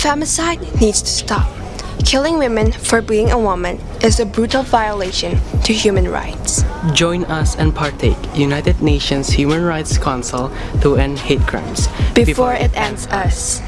Femicide needs to stop. Killing women for being a woman is a brutal violation to human rights. Join us and partake United Nations Human Rights Council to end hate crimes Before it ends us.